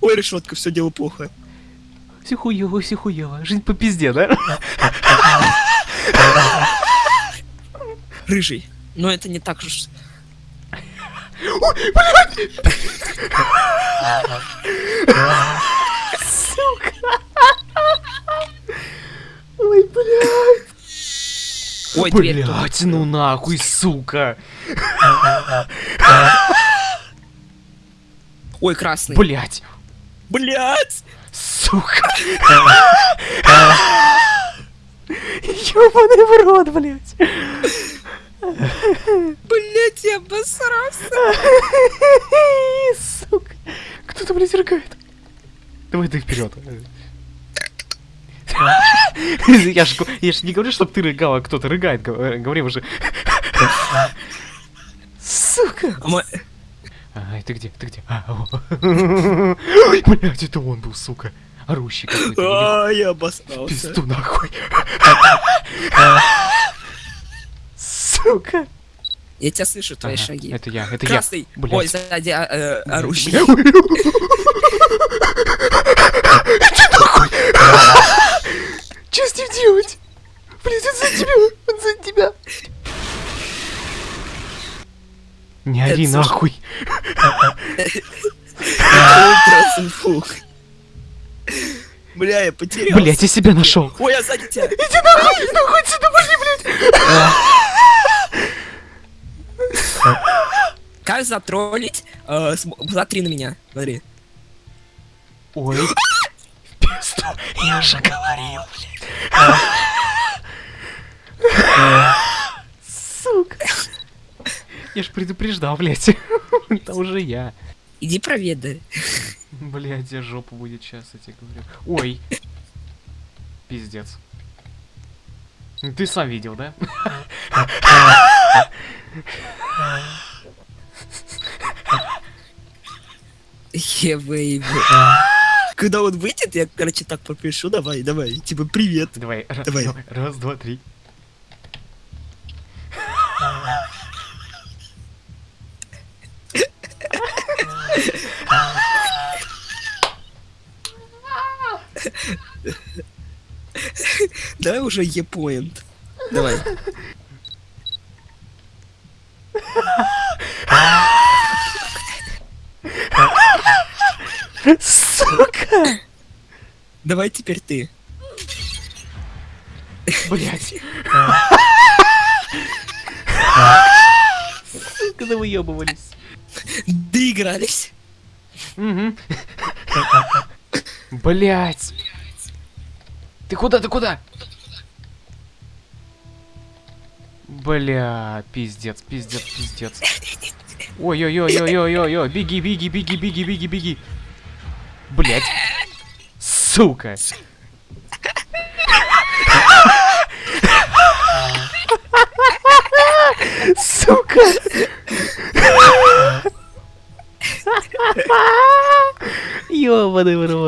Ой, решетка, все дело плохо. Все хуево, все хуево. Жизнь по пизде, да? Рыжий. Но это не так уж... Ой, блядь. Ой, дверь тут. Блядь, ну нахуй, сука. Ой, красный. Блядь. Блять! Сука. Ёбаный в рот, блядь. Блять, я обосрался. Сука. Кто-то, блядь, рыгает. Давай ты вперед. Я ж, я ж не говорю, чтобы ты рыгал, а кто-то рыгает. Гов- Говорим уже. Сука. А ты где? Ты где? А. Ой, блядь, это он был, сука. Орущий какой-то. А, я обосрался. Пизду нахуй. Сука. Я тебя слышу, твои Ага, шаги. Это я, это Красный. я. Блядь. Ой, сзади а, э, орущий. Что с ним делать? Блин, он за тебя, он за тебя. Не ори нахуй. Бля, я потерялся. Блять, я себя нашел. Ой, я сзади тебя. Иди нахуй, нахуй отсюда, пошли, блядь. Как затроллить? Э, см- Смотри на меня. Смотри. Ой. В пизду, я же говорил, блядь. Сука. Я ж предупреждал, блядь. Это уже я. Иди проведай. Блядь, я жопу будет сейчас, я тебе говорю. Ой. Пиздец. Ты сам видел, да? Е-бэйби. Когда он выйдет, я, короче, так пропишу. Давай, давай. Типа, привет. Давай, Давай. Раз, два, три. Давай уже Е-поинт. Давай. Сука! Давай теперь ты. Блять. Сука, да выебывались. Доигрались. Угу. Блять. Ты куда, ты куда? Бля, пиздец, пиздец, пиздец. Ой-ой-ой-ой-ой-ой, беги, беги, беги, беги, беги, беги. Блять. Сука. Сука. Ёбаный в рот.